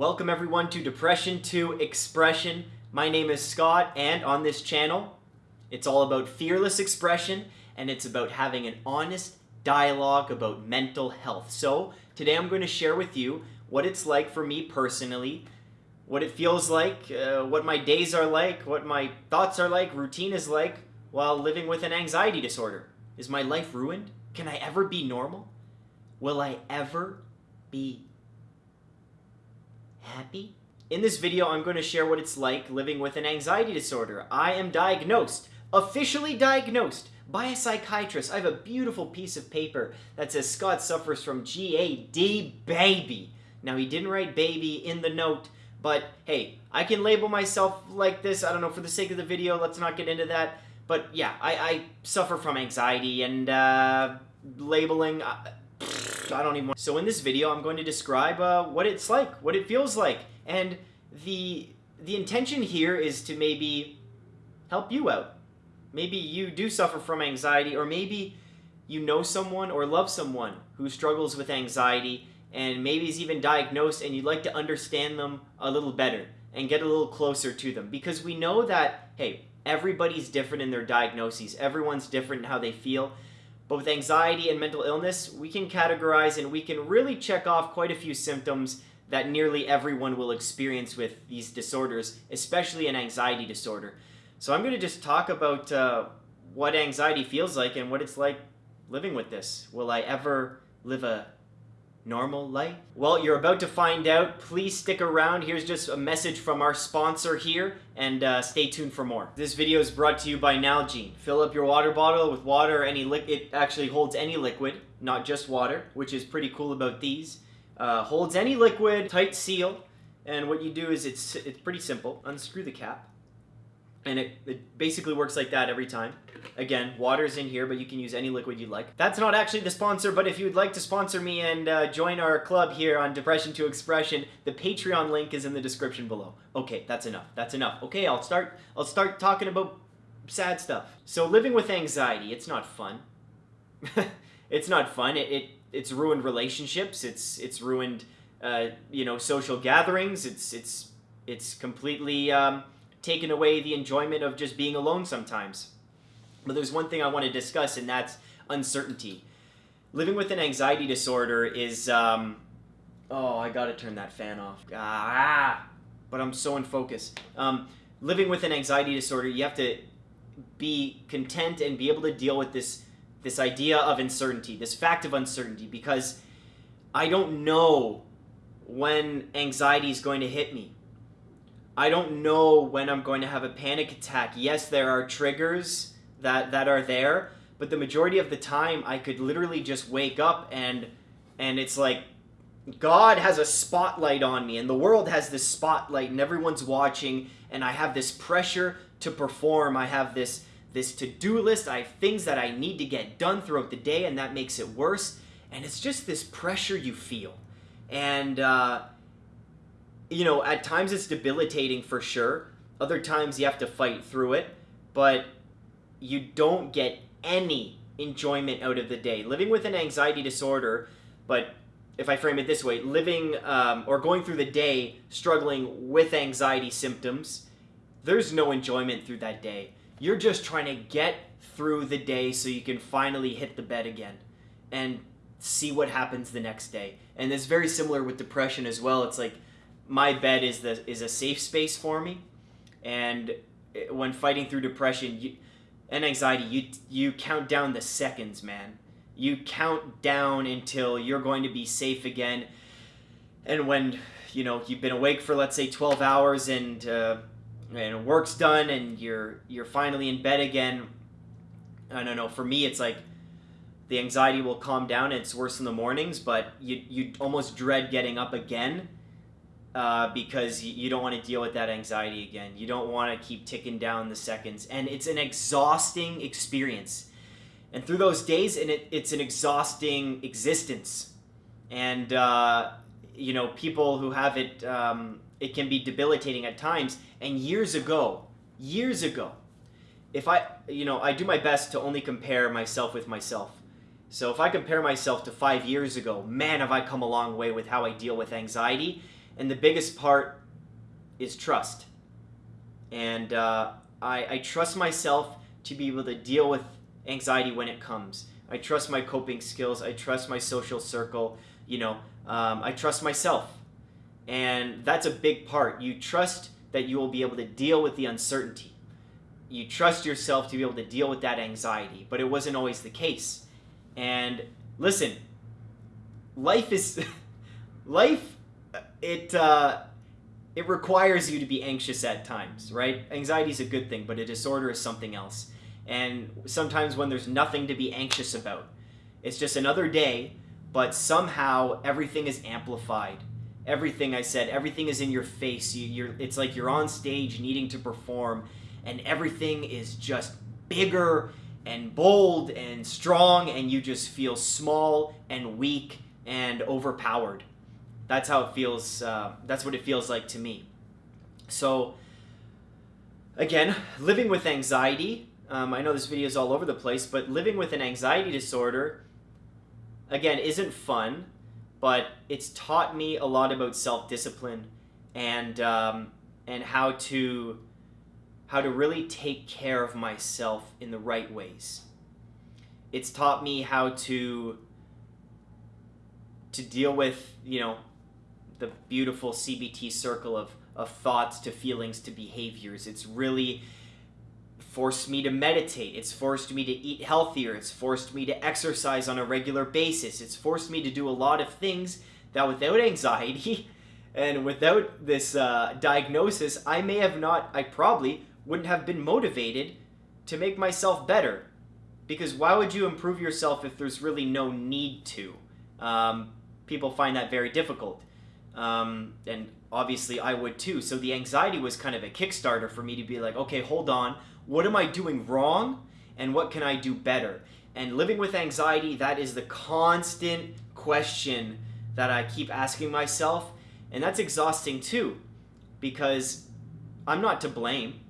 Welcome everyone to Depression to Expression. My name is Scott and on this channel, it's all about fearless expression and it's about having an honest dialogue about mental health. So today I'm going to share with you what it's like for me personally, what it feels like, uh, what my days are like, what my thoughts are like, routine is like while living with an anxiety disorder. Is my life ruined? Can I ever be normal? Will I ever be happy? In this video, I'm going to share what it's like living with an anxiety disorder. I am diagnosed, officially diagnosed, by a psychiatrist. I have a beautiful piece of paper that says Scott suffers from GAD baby. Now, he didn't write baby in the note, but hey, I can label myself like this. I don't know, for the sake of the video, let's not get into that. But yeah, I, I suffer from anxiety and uh, labeling. I don't even want... So in this video, I'm going to describe uh, what it's like, what it feels like. And the, the intention here is to maybe help you out. Maybe you do suffer from anxiety, or maybe you know someone or love someone who struggles with anxiety, and maybe is even diagnosed, and you'd like to understand them a little better and get a little closer to them. Because we know that, hey, everybody's different in their diagnoses. Everyone's different in how they feel. But with anxiety and mental illness, we can categorize and we can really check off quite a few symptoms that nearly everyone will experience with these disorders, especially an anxiety disorder. So I'm going to just talk about uh, what anxiety feels like and what it's like living with this. Will I ever live a normal life? Well, you're about to find out. Please stick around. Here's just a message from our sponsor here, and uh, stay tuned for more. This video is brought to you by Nalgene. Fill up your water bottle with water any liquid. It actually holds any liquid, not just water, which is pretty cool about these. Uh, holds any liquid, tight seal, and what you do is it's, it's pretty simple. Unscrew the cap and it, it basically works like that every time. Again, water's in here, but you can use any liquid you'd like. That's not actually the sponsor, but if you'd like to sponsor me and uh, join our club here on Depression to Expression, the Patreon link is in the description below. Okay, that's enough. That's enough. Okay, I'll start. I'll start talking about sad stuff. So living with anxiety, it's not fun. it's not fun. It, it it's ruined relationships. It's it's ruined uh, you know social gatherings. It's it's it's completely. Um, taken away the enjoyment of just being alone sometimes. But there's one thing I want to discuss, and that's uncertainty. Living with an anxiety disorder is, um, oh, I gotta turn that fan off. Ah, but I'm so in focus. Um, living with an anxiety disorder, you have to be content and be able to deal with this this idea of uncertainty, this fact of uncertainty, because I don't know when anxiety is going to hit me. I don't know when I'm going to have a panic attack. Yes, there are triggers that, that are there, but the majority of the time I could literally just wake up and and it's like God has a spotlight on me and the world has this spotlight and everyone's watching and I have this pressure to perform. I have this this to-do list. I have things that I need to get done throughout the day and that makes it worse. And it's just this pressure you feel. And uh, you know, at times it's debilitating for sure. Other times you have to fight through it, but you don't get any enjoyment out of the day. Living with an anxiety disorder, but if I frame it this way, living um, or going through the day struggling with anxiety symptoms, there's no enjoyment through that day. You're just trying to get through the day so you can finally hit the bed again and see what happens the next day. And it's very similar with depression as well. It's like my bed is the is a safe space for me, and when fighting through depression you, and anxiety, you you count down the seconds, man. You count down until you're going to be safe again, and when you know you've been awake for let's say 12 hours and uh, and work's done and you're you're finally in bed again. I don't know. For me, it's like the anxiety will calm down. It's worse in the mornings, but you you almost dread getting up again uh, because you don't want to deal with that anxiety again. You don't want to keep ticking down the seconds. And it's an exhausting experience. And through those days, and it, it's an exhausting existence. And, uh, you know, people who have it, um, it can be debilitating at times. And years ago, years ago, if I, you know, I do my best to only compare myself with myself. So if I compare myself to five years ago, man, have I come a long way with how I deal with anxiety And the biggest part is trust. And uh, I, I trust myself to be able to deal with anxiety when it comes. I trust my coping skills. I trust my social circle. You know, um, I trust myself. And that's a big part. You trust that you will be able to deal with the uncertainty. You trust yourself to be able to deal with that anxiety, but it wasn't always the case. And listen, life is life it uh, it requires you to be anxious at times, right? Anxiety is a good thing, but a disorder is something else. And sometimes when there's nothing to be anxious about, it's just another day, but somehow everything is amplified. Everything I said, everything is in your face. You, you're, it's like you're on stage needing to perform, and everything is just bigger and bold and strong, and you just feel small and weak and overpowered. That's how it feels. Uh, that's what it feels like to me. So, again, living with anxiety. Um, I know this video is all over the place, but living with an anxiety disorder, again, isn't fun, but it's taught me a lot about self discipline and um, and how to how to really take care of myself in the right ways. It's taught me how to to deal with, you know, the beautiful CBT circle of, of thoughts to feelings to behaviors. It's really forced me to meditate. It's forced me to eat healthier. It's forced me to exercise on a regular basis. It's forced me to do a lot of things that without anxiety and without this uh, diagnosis, I may have not, I probably wouldn't have been motivated to make myself better. Because why would you improve yourself if there's really no need to? Um, people find that very difficult. Um, and obviously I would too. So the anxiety was kind of a kickstarter for me to be like, okay, hold on. What am I doing wrong? And what can I do better? And living with anxiety, that is the constant question that I keep asking myself. And that's exhausting too, because I'm not to blame.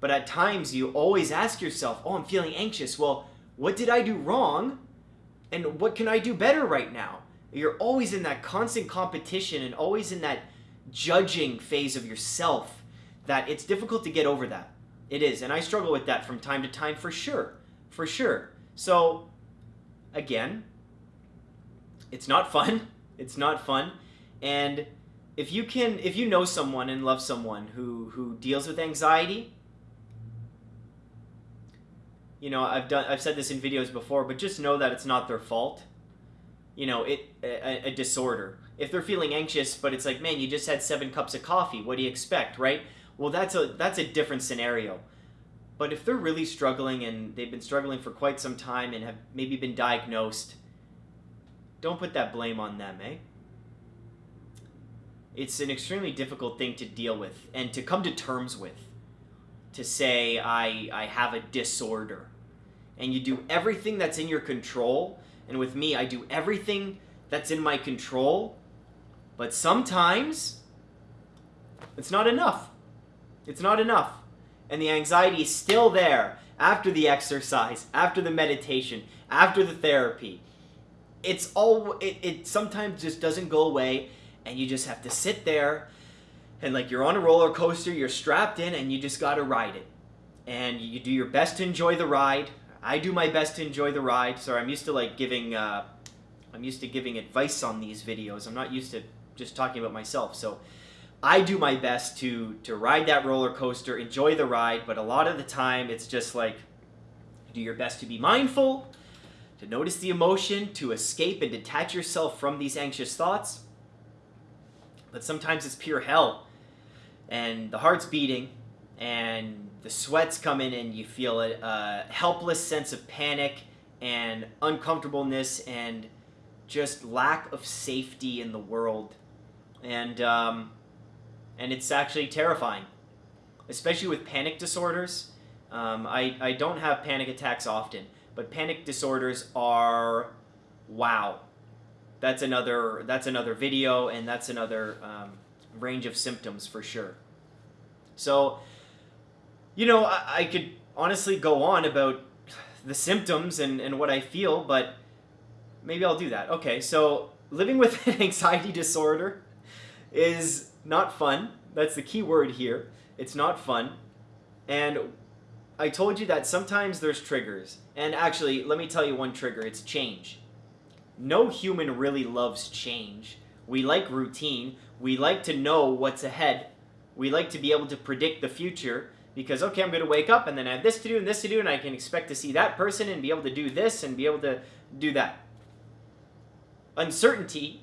But at times you always ask yourself, oh, I'm feeling anxious. Well, what did I do wrong? And what can I do better right now? You're always in that constant competition and always in that judging phase of yourself that it's difficult to get over that. It is. And I struggle with that from time to time for sure. For sure. So, again, it's not fun. It's not fun. And if you can if you know someone and love someone who who deals with anxiety, you know, I've done I've said this in videos before, but just know that it's not their fault. You know, it a, a disorder. If they're feeling anxious, but it's like, man, you just had seven cups of coffee. What do you expect, right? Well, that's a that's a different scenario. But if they're really struggling and they've been struggling for quite some time and have maybe been diagnosed, don't put that blame on them, eh? It's an extremely difficult thing to deal with and to come to terms with. To say I I have a disorder. And you do everything that's in your control, and with me I do everything that's in my control, but sometimes it's not enough. It's not enough. And the anxiety is still there after the exercise, after the meditation, after the therapy. It's all it, it sometimes just doesn't go away and you just have to sit there and like you're on a roller coaster, you're strapped in and you just got to ride it. And you do your best to enjoy the ride. I do my best to enjoy the ride. Sorry, I'm used to like giving uh, I'm used to giving advice on these videos. I'm not used to just talking about myself. So I do my best to to ride that roller coaster, enjoy the ride, but a lot of the time it's just like do your best to be mindful, to notice the emotion, to escape and detach yourself from these anxious thoughts. But sometimes it's pure hell. And the heart's beating and the sweats come in and you feel a, a helpless sense of panic and uncomfortableness and just lack of safety in the world and um, and it's actually terrifying, especially with panic disorders. Um, I, I don't have panic attacks often, but panic disorders are wow. That's another that's another video, and that's another um, range of symptoms for sure. So, you know, I, I could honestly go on about the symptoms and, and what I feel, but maybe I'll do that. Okay, so living with an anxiety disorder is not fun. That's the key word here. It's not fun. And I told you that sometimes there's triggers. And actually, let me tell you one trigger it's change. No human really loves change. We like routine. We like to know what's ahead. We like to be able to predict the future because, okay, I'm going to wake up and then I have this to do and this to do, and I can expect to see that person and be able to do this and be able to do that. Uncertainty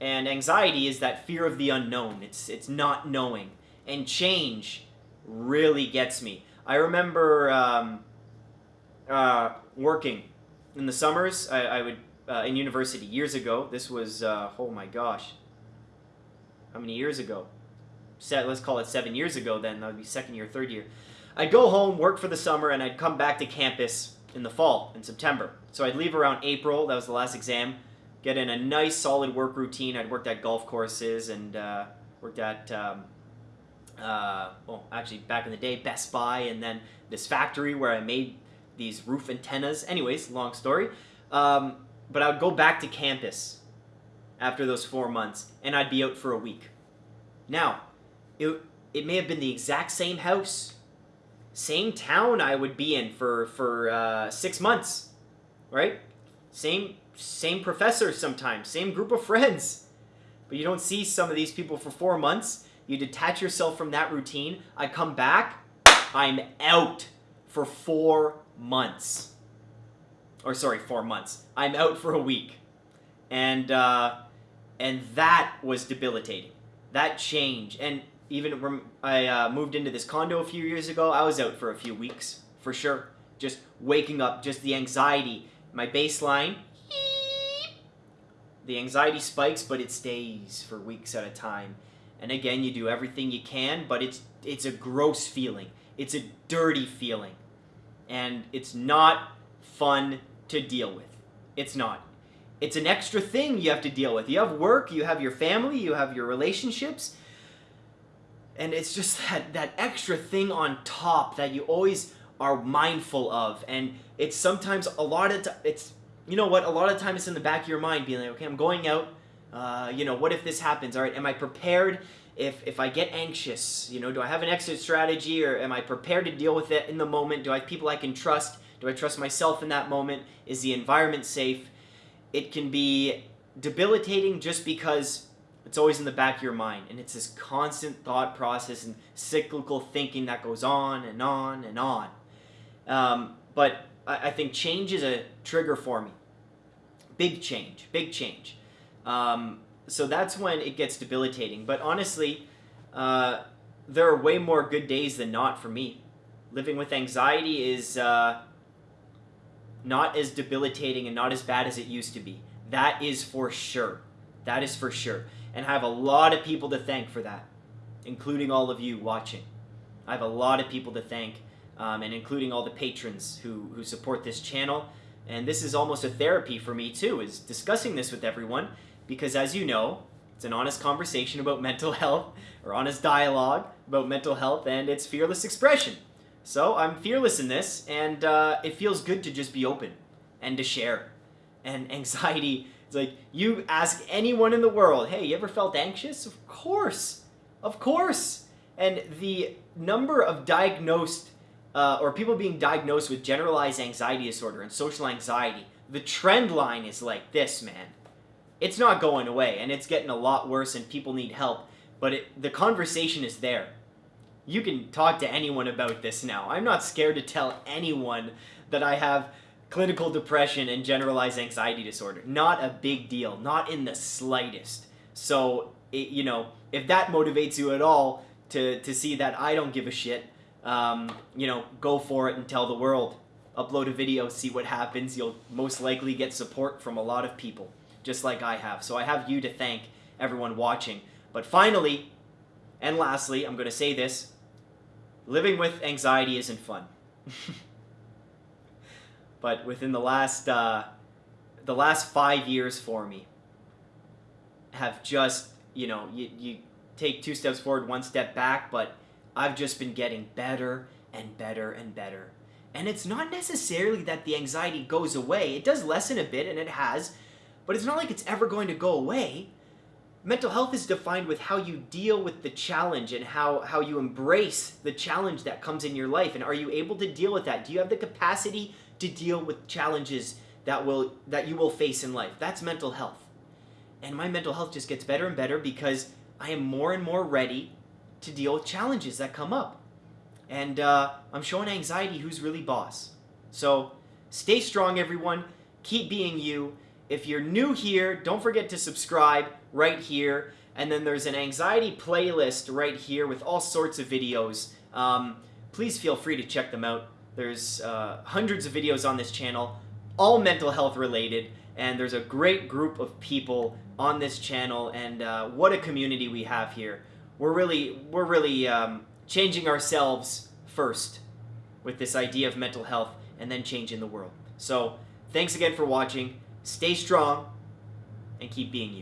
and anxiety is that fear of the unknown. It's, it's not knowing. And change really gets me. I remember um, uh, working in the summers. I, I would uh, in university years ago. This was uh, oh my gosh, how many years ago? Set, let's call it seven years ago. Then that would be second year, third year. I'd go home, work for the summer, and I'd come back to campus in the fall, in September. So I'd leave around April. That was the last exam. Get in a nice, solid work routine. I'd worked at golf courses and uh, worked at um, uh, well, actually back in the day, Best Buy, and then this factory where I made these roof antennas. Anyways, long story. Um, but I would go back to campus after those four months, and I'd be out for a week. Now, it, it may have been the exact same house, same town I would be in for, for uh, six months, right? Same, same professor sometimes, same group of friends. But you don't see some of these people for four months. You detach yourself from that routine. I come back, I'm out for four months or sorry, four months. I'm out for a week, and uh, and that was debilitating. That change, and even when I uh, moved into this condo a few years ago, I was out for a few weeks for sure. Just waking up, just the anxiety, my baseline. The anxiety spikes, but it stays for weeks at a time. And again, you do everything you can, but it's it's a gross feeling. It's a dirty feeling. And it's not fun to deal with. It's not. It's an extra thing you have to deal with. You have work, you have your family, you have your relationships. And it's just that, that extra thing on top that you always are mindful of. And it's sometimes a lot of, it's, you know what, a lot of times it's in the back of your mind being like, okay, I'm going out. Uh, you know, what if this happens? All right, am I prepared if, if I get anxious? You know, do I have an exit strategy or am I prepared to deal with it in the moment? Do I have people I can trust? Do I trust myself in that moment? Is the environment safe? It can be debilitating just because it's always in the back of your mind and it's this constant thought process and cyclical thinking that goes on and on and on. Um, but I, I, think change is a trigger for me. Big change, big change. Um, so that's when it gets debilitating. But honestly, uh, there are way more good days than not for me. Living with anxiety is uh, not as debilitating and not as bad as it used to be. That is for sure. That is for sure. And I have a lot of people to thank for that, including all of you watching. I have a lot of people to thank, um, and including all the patrons who, who support this channel. And this is almost a therapy for me too, is discussing this with everyone, because as you know, it's an honest conversation about mental health, or honest dialogue about mental health, and it's fearless expression. So I'm fearless in this, and uh, it feels good to just be open and to share. And anxiety, it's like you ask anyone in the world, hey, you ever felt anxious? Of course, of course. And the number of diagnosed uh, or people being diagnosed with generalized anxiety disorder and social anxiety, the trend line is like this, man. It's not going away, and it's getting a lot worse, and people need help. But it, the conversation is there you can talk to anyone about this now. I'm not scared to tell anyone that I have clinical depression and generalized anxiety disorder. Not a big deal, not in the slightest. So, it, you know, if that motivates you at all to, to see that I don't give a shit, um, you know, go for it and tell the world. Upload a video, see what happens. You'll most likely get support from a lot of people, just like I have. So I have you to thank, everyone watching. But finally, and lastly, I'm going to say this living with anxiety isn't fun. but within the last uh, the last five years for me have just you know you, you take two steps forward one step back but i've just been getting better and better and better and it's not necessarily that the anxiety goes away it does lessen a bit and it has but it's not like it's ever going to go away mental health is defined with how you deal with the challenge and how, how you embrace the challenge that comes in your life. And are you able to deal with that? Do you have the capacity to deal with challenges that will that you will face in life? That's mental health. And my mental health just gets better and better because I am more and more ready to deal with challenges that come up. And uh, I'm showing anxiety who's really boss. So stay strong, everyone. Keep being you. If you're new here, don't forget to subscribe right here. And then there's an anxiety playlist right here with all sorts of videos. Um, please feel free to check them out. There's uh, hundreds of videos on this channel, all mental health related, and there's a great group of people on this channel, and uh, what a community we have here. We're really, we're really um, changing ourselves first with this idea of mental health, and then changing the world. So, thanks again for watching. Stay strong, and keep being you.